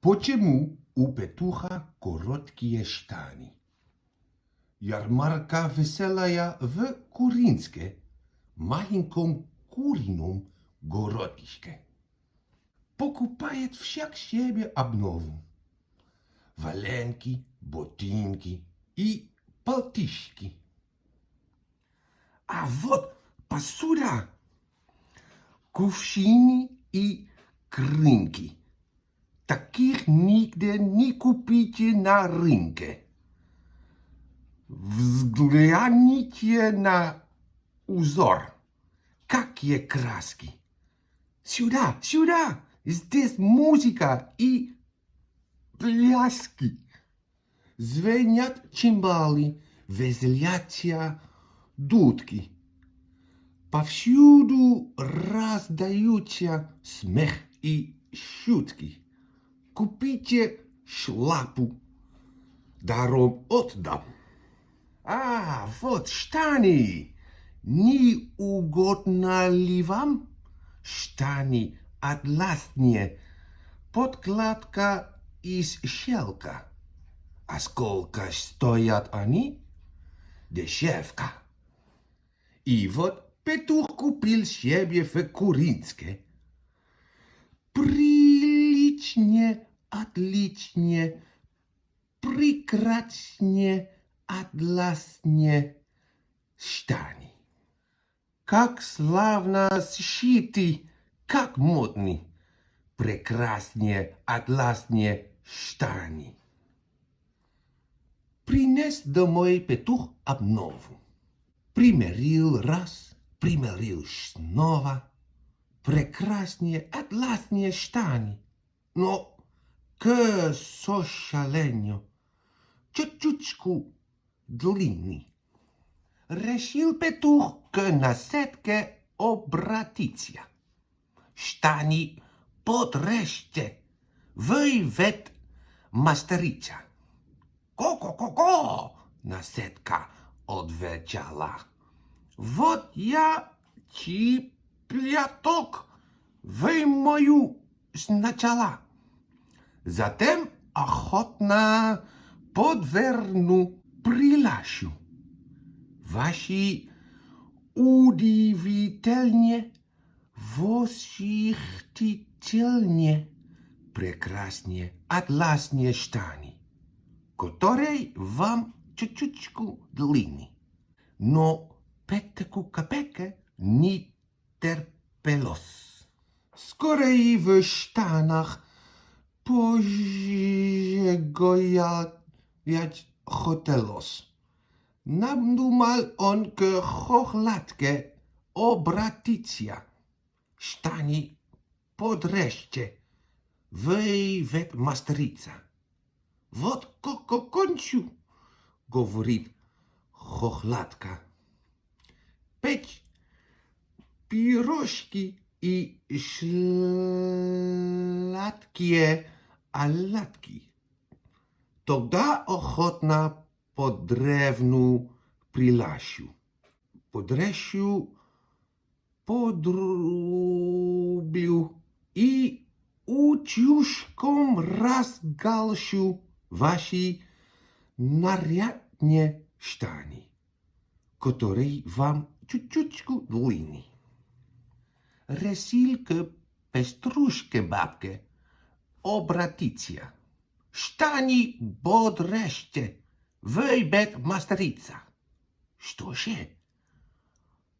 Почему у петуха короткие штани? Ярмарка веселая в Куринске, маленьком курином городишке. Покупает всяк себе обнову. Валенки, ботинки и полтишки. А вот посуда, кувшины и крынки. Таких нигде не купите на рынке. Взгляните на узор. Какие краски. Сюда, сюда. Здесь музыка и пляски. Звенят чимбалы, веселятся дудки. Повсюду раздаются смех и шутки. kupicie szlapu. Darom oddam. A, wot sztani. Nie ugodnali wam? Sztani atlasnie. Podkładka i sielka. A skolka stojat ani? Desiewka. I wot Petuch kupił siebie w kurinskie. Prilicznie Отличнее, прекраснее, атласнее штаны. Как славно сшиты, как модны, прекраснее, атласнее штаны. Принес домой петух обнову. Примерил раз, примерил снова. Прекраснее, атласнее штаны. Но que so šalenio, čučučku dlini. Rešil petuh k nasetke obratiția. Ștanii potrește, văi vet mastăricea. Ко-ко-ко-ко! Наседка отвечала. Вот я чипляток, вы мою сначала. Затем охотно подверну прилашу. Ваши удивительнее, восхитительнее, прекраснее, атласнее штаны, которые вам чуть-чуточку длинны. Но Петеку Капеке не терпелось. Скоро и в pożegnać hotelos. Nadumal on ke chochlatkę obraticja. Sztani podreszcie, wyjwet mastrica. Wot koko końcu, gowrit chochlatka. Peć pirożki Печь пирожки и сладкие оладки. Тогда охотно по древну прилащу. Подрещу, подрублю и утюжком разгалщу ваши нарядные штаны, которые вам чуть-чуточку длинны. Решил к пеструшке бабке обратиться. Штани бодрежьте, вы бед мастерица. Что же?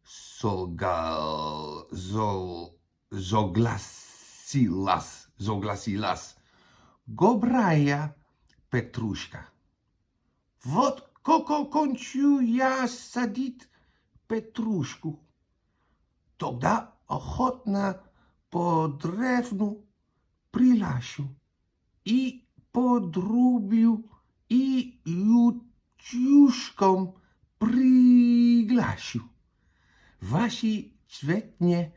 Солгал, зол, зогласилась, зогласилась. Гобрая Петрушка. Вот коко кончу я садить Петрушку. Тогда охотно по древну прилашу и подрублю и ютюшком приглашу. Ваши цветные,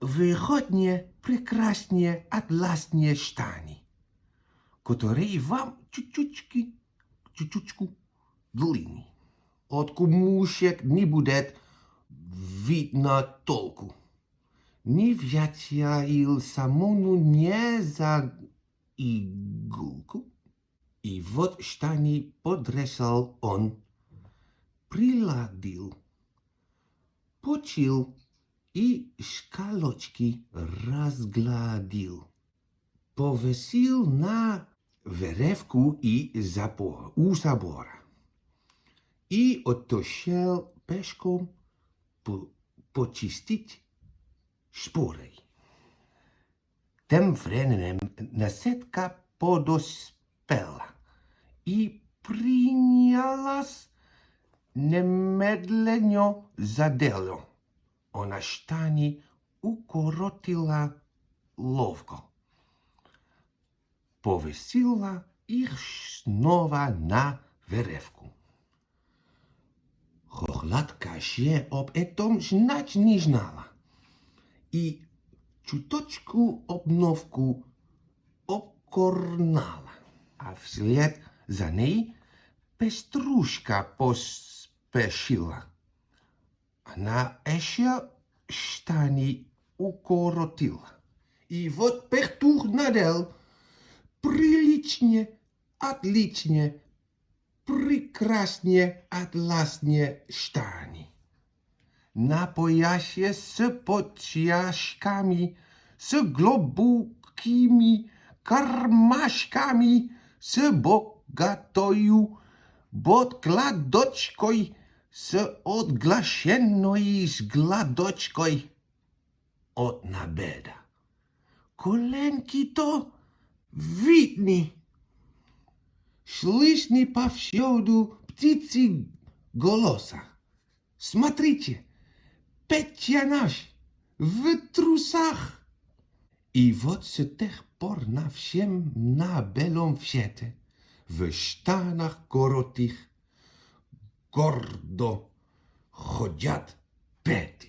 выходные, прекрасные, атласные штаны, которые вам чуть-чутки, чуть-чутку длинны. От кумушек не будет видно толку. Ни вятя ил самому не иголку, и вот штани подрезал он, приладил, почил и шкалочки разгладил. Повесил на веревку и забор, у забора. И отошел пешком по- почистить шпорой. Тем временем наседка подоспела и принялась немедленно за дело. Она штани укоротила ловко. Повесила их снова на веревку. Хохлатка ще об этом знать не знала. И чуточку обновку обкорнала. А вслед за ней пеструшка поспешила. Она еще штани укоротила. И вот петух надел приличнее, отличнее, prekrasnie atlasnie sztani. Na pojasie z podciaszkami, z głębokimi karmaszkami, z bogatoju podkladoczką, z odglasienej zgladoczką. Od na beda. Kolenki to widni Слышны повсюду птицы голоса. Смотрите, Петя наш в трусах. И вот с тех пор на всем на белом свете, в штанах коротых, гордо ходят Петя.